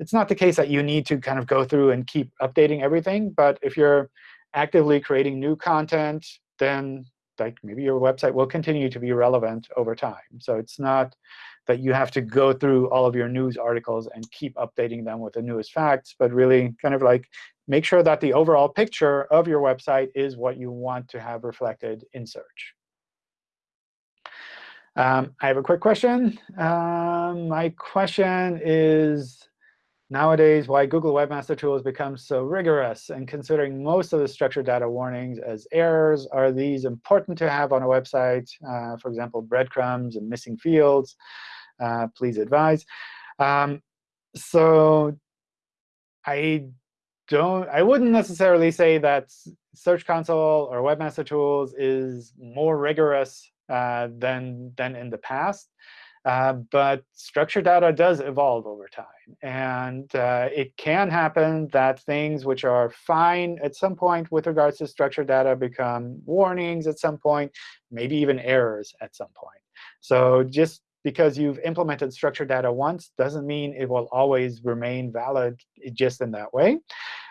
Speaker 1: it's not the case that you need to kind of go through and keep updating everything. But if you're actively creating new content, then like maybe your website will continue to be relevant over time. So it's not that you have to go through all of your news articles and keep updating them with the newest facts, but really kind of like make sure that the overall picture of your website is what you want to have reflected in search. Um, I have a quick question. Um, my question is, nowadays why Google Webmaster Tools becomes so rigorous and considering most of the structured data warnings as errors. Are these important to have on a website? Uh, for example, breadcrumbs and missing fields. Uh, please advise. Um, so I don't, I wouldn't necessarily say that Search Console or Webmaster Tools is more rigorous uh, than, than in the past. Uh, but structured data does evolve over time. And uh, it can happen that things which are fine at some point with regards to structured data become warnings at some point, maybe even errors at some point. So just because you've implemented structured data once doesn't mean it will always remain valid just in that way.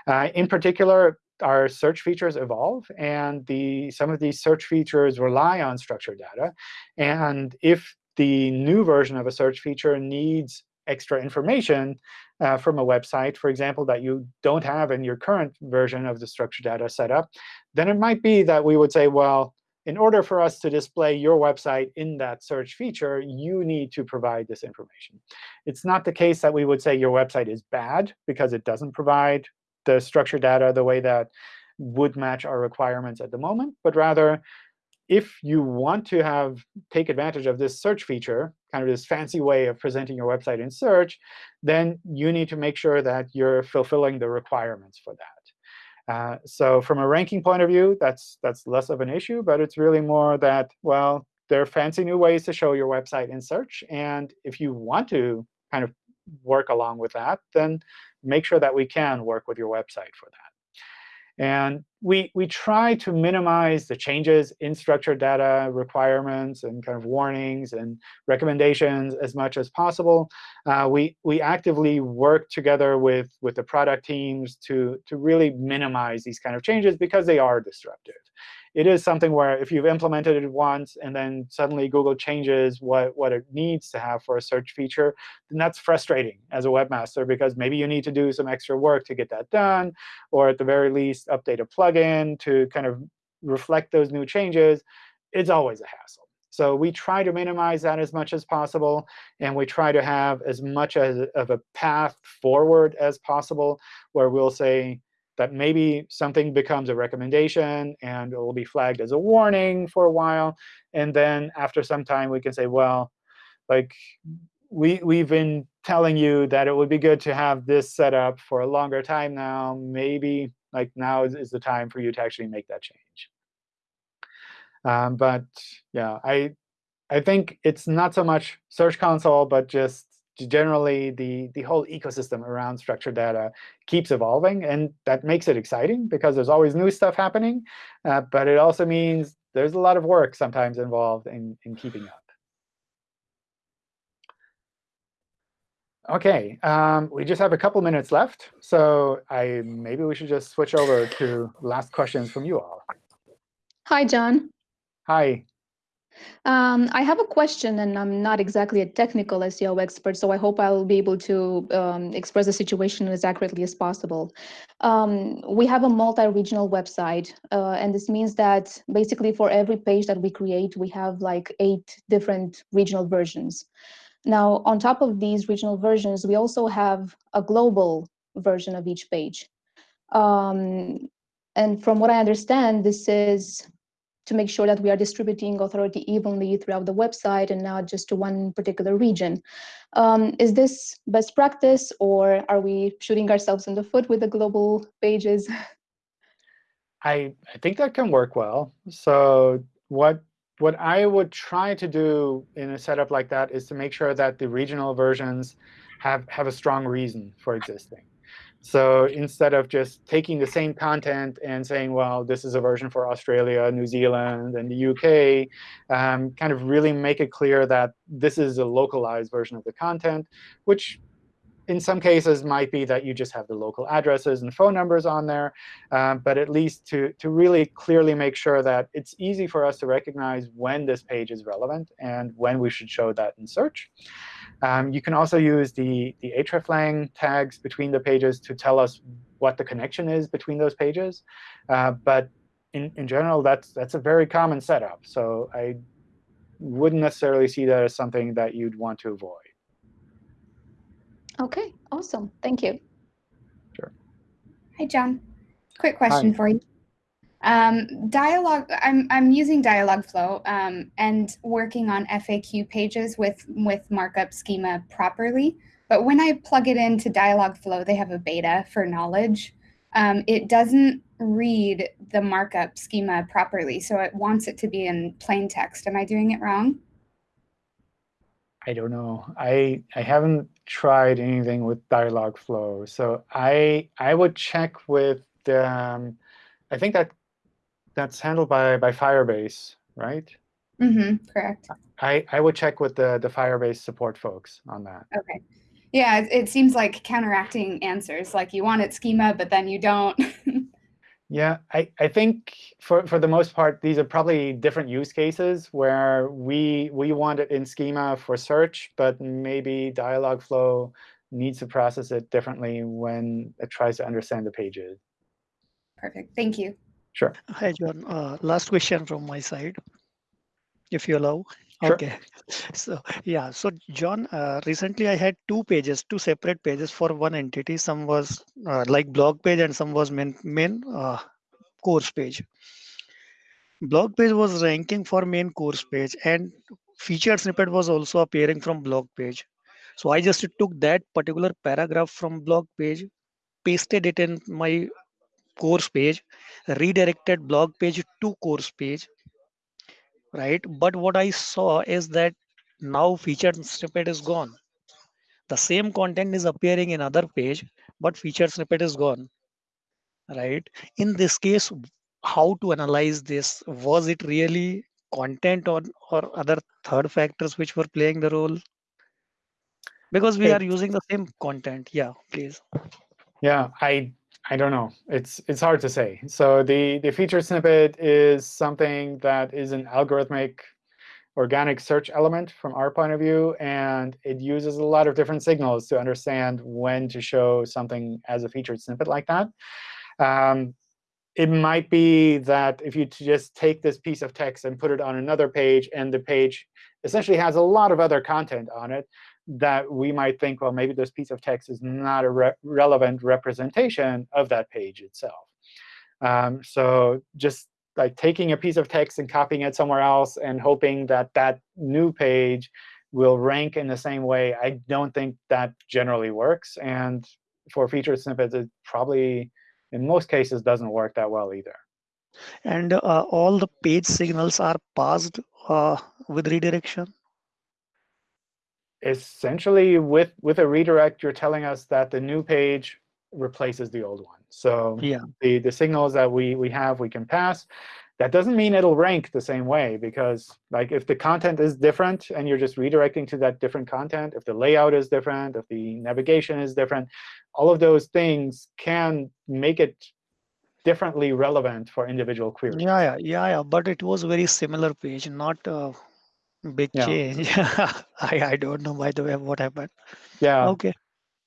Speaker 1: Uh, in particular, our search features evolve, and the, some of these search features rely on structured data. And if the new version of a search feature needs extra information uh, from a website, for example, that you don't have in your current version of the structured data setup, then it might be that we would say, well, in order for us to display your website in that search feature, you need to provide this information. It's not the case that we would say your website is bad because it doesn't provide the structured data the way that would match our requirements at the moment, but rather if you want to have take advantage of this search feature, kind of this fancy way of presenting your website in search, then you need to make sure that you're fulfilling the requirements for that. Uh, so from a ranking point of view, that's that's less of an issue, but it's really more that, well, there are fancy new ways to show your website in search. And if you want to kind of work along with that, then make sure that we can work with your website for that. And we, we try to minimize the changes in structured data requirements and kind of warnings and recommendations as much as possible. Uh, we, we actively work together with, with the product teams to, to really minimize these kind of changes because they are disruptive it is something where if you've implemented it once and then suddenly Google changes what, what it needs to have for a search feature, then that's frustrating as a webmaster because maybe you need to do some extra work to get that done, or at the very least update a plugin to kind of reflect those new changes. It's always a hassle. So we try to minimize that as much as possible, and we try to have as much as, of a path forward as possible, where we'll say, that maybe something becomes a recommendation and it will be flagged as a warning for a while. And then after some time, we can say, well, like we, we've been telling you that it would be good to have this set up for a longer time now. Maybe like now is, is the time for you to actually make that change. Um, but yeah, I I think it's not so much Search Console, but just generally the, the whole ecosystem around structured data keeps evolving. And that makes it exciting because there's always new stuff happening. Uh, but it also means there's a lot of work sometimes involved in, in keeping up. OK, um, we just have a couple minutes left. So I maybe we should just switch over to last questions from you all.
Speaker 8: Hi, John.
Speaker 1: Hi.
Speaker 8: Um, I have a question, and I'm not exactly a technical SEO expert, so I hope I'll be able to um, express the situation as accurately as possible. Um, we have a multi-regional website, uh, and this means that basically for every page that we create, we have like eight different regional versions. Now, on top of these regional versions, we also have a global version of each page. Um, and from what I understand, this is to make sure that we are distributing authority evenly throughout the website and not just to one particular region. Um, is this best practice, or are we shooting ourselves in the foot with the global pages?
Speaker 1: I, I think that can work well. So what what I would try to do in a setup like that is to make sure that the regional versions have, have a strong reason for existing. So instead of just taking the same content and saying, well, this is a version for Australia, New Zealand, and the UK, um, kind of really make it clear that this is a localized version of the content, which in some cases might be that you just have the local addresses and phone numbers on there. Um, but at least to, to really clearly make sure that it's easy for us to recognize when this page is relevant and when we should show that in search. Um, you can also use the, the hreflang tags between the pages to tell us what the connection is between those pages. Uh, but in, in general, that's, that's a very common setup. So I wouldn't necessarily see that as something that you'd want to avoid.
Speaker 8: OK, awesome. Thank you.
Speaker 1: Sure.
Speaker 9: Hi, John. Quick question
Speaker 1: Hi.
Speaker 9: for you. Um, dialogue, I'm, I'm using Dialogflow um, and working on FAQ pages with, with markup schema properly. But when I plug it into Dialogflow, they have a beta for knowledge. Um, it doesn't read the markup schema properly, so it wants it to be in plain text. Am I doing it wrong?
Speaker 1: I don't know. I, I haven't tried anything with Dialogflow. So I I would check with um, I think that that's handled by by Firebase, right?
Speaker 9: Mm-hmm, correct.
Speaker 1: I I would check with the the Firebase support folks on that.
Speaker 9: Okay. Yeah, it, it seems like counteracting answers. Like you want it schema, but then you don't.
Speaker 1: Yeah, I, I think for, for the most part, these are probably different use cases where we we want it in schema for search, but maybe Dialogflow needs to process it differently when it tries to understand the pages.
Speaker 9: Perfect. Thank you.
Speaker 1: Sure.
Speaker 4: Hi, John. Uh, last question from my side, if you allow.
Speaker 1: Sure.
Speaker 4: Okay. So yeah. So John, uh, recently I had two pages, two separate pages for one entity. Some was uh, like blog page and some was main main uh, course page. Blog page was ranking for main course page and featured snippet was also appearing from blog page. So I just took that particular paragraph from blog page, pasted it in my course page, redirected blog page to course page, right? But what I saw is that now featured snippet is gone. The same content is appearing in other page, but featured snippet is gone, right? In this case, how to analyze this? Was it really content or, or other third factors which were playing the role? Because we are using the same content. Yeah, please.
Speaker 1: Yeah, I I don't know. It's it's hard to say. So the the featured snippet is something that is an algorithmic organic search element from our point of view, and it uses a lot of different signals to understand when to show something as a featured snippet like that. Um, it might be that if you just take this piece of text and put it on another page, and the page essentially has a lot of other content on it, that we might think, well, maybe this piece of text is not a re relevant representation of that page itself. Um, so just like taking a piece of text and copying it somewhere else and hoping that that new page will rank in the same way, I don't think that generally works. And for featured snippets, it probably, in most cases, doesn't work that well either.
Speaker 4: And uh, all the page signals are passed uh, with redirection.
Speaker 1: Essentially with with a redirect you're telling us that the new page replaces the old one so
Speaker 4: Yeah.
Speaker 1: the the signals that we we have we can pass that doesn't mean it'll rank the same way because like if the content is different and you're just redirecting to that different content if the layout is different if the navigation is different all of those things can make it differently relevant for individual queries
Speaker 4: Yeah, yeah, yeah, yeah. But it was very similar page, not a big
Speaker 1: Yeah.
Speaker 4: change. I I don't know by the way what happened.
Speaker 1: yeah
Speaker 4: Okay.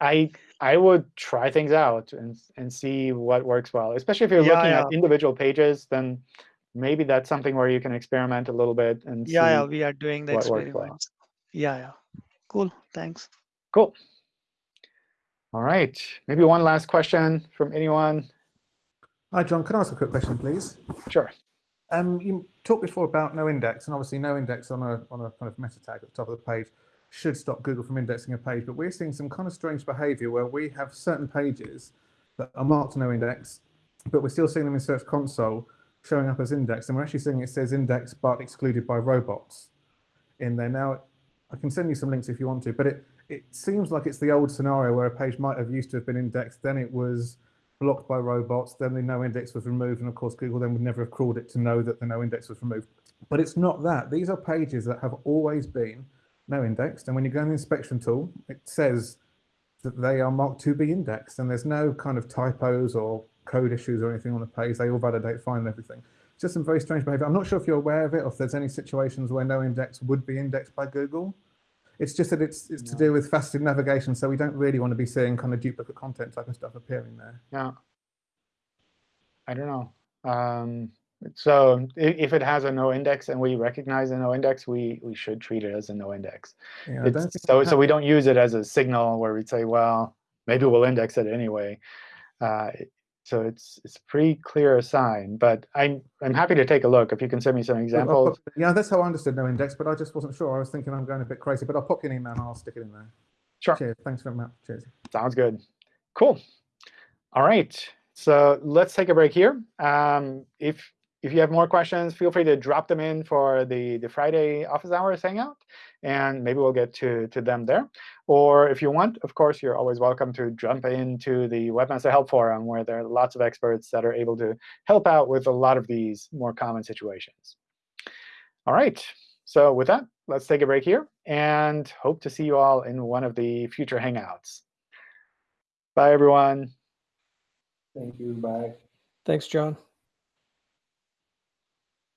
Speaker 1: I I would try things out and and see what works well. Especially if you're
Speaker 4: Yeah,
Speaker 1: looking
Speaker 4: yeah.
Speaker 1: at individual pages, then maybe that's something where you can experiment a little bit and
Speaker 4: Yeah, yeah. We are doing the
Speaker 1: what works well.
Speaker 4: Yeah, yeah. Cool. Thanks.
Speaker 1: Cool. All right. Maybe one last question from anyone.
Speaker 10: Hi, John. Can I ask a quick question, please?
Speaker 1: Sure.
Speaker 10: Um, you talked before about no index, and obviously no index on a on a kind of meta tag at the top of the page should stop Google from indexing a page. But we're seeing some kind of strange behavior where we have certain pages that are marked no index, but we're still seeing them in Search Console showing up as indexed, and we're actually seeing it says indexed but excluded by robots in there. Now, I can send you some links if you want to, but it it seems like it's the old scenario where a page might have used to have been indexed, then it was blocked by robots, then the no index was removed, and of course Google then would never have crawled it to know that the no index was removed. But it's not that. These are pages that have always been no indexed, and when you go in the inspection tool, it says that they are marked to be indexed, and there's no kind of typos or code issues or anything on the page. They all validate fine and everything. Just some very strange behavior. I'm not sure if you're aware of it or if there's any situations where no index would be indexed by Google. It's just that it's it's to do with faceted navigation, so we don't really want to be seeing kind of duplicate content type of stuff appearing there.
Speaker 1: Yeah. I don't know. Um, so if it has a no index and we recognize a no index, we we should treat it as a no index.
Speaker 10: Yeah, I
Speaker 1: It's-
Speaker 10: don't think
Speaker 1: so so we don't use it as a signal where we'd say, well, maybe we'll index it anyway. Uh, it- so it's it's a pretty clear sign. But I'm I'm happy to take a look if you can send me some examples.
Speaker 10: pop- yeah, that's how I understood no index, but I just wasn't sure. I was thinking I'm going a bit crazy, but I'll pop you an email and I'll stick it in there.
Speaker 1: Sure.
Speaker 10: Cheers. Thanks very much. Cheers.
Speaker 1: Sounds good. Cool. All right. So let's take a break here. Um, if if you have more questions, feel free to drop them in for the, the Friday office hours hangout, and maybe we'll get to, to them there. Or if you want, of course, you're always welcome to jump into the Webmaster Help Forum, where there are lots of experts that are able to help out with a lot of these more common situations. All right. So with that, let's take a break here, and hope to see you all in one of the future Hangouts. Bye, everyone.
Speaker 2: Thank you. Bye.
Speaker 5: Thanks, John.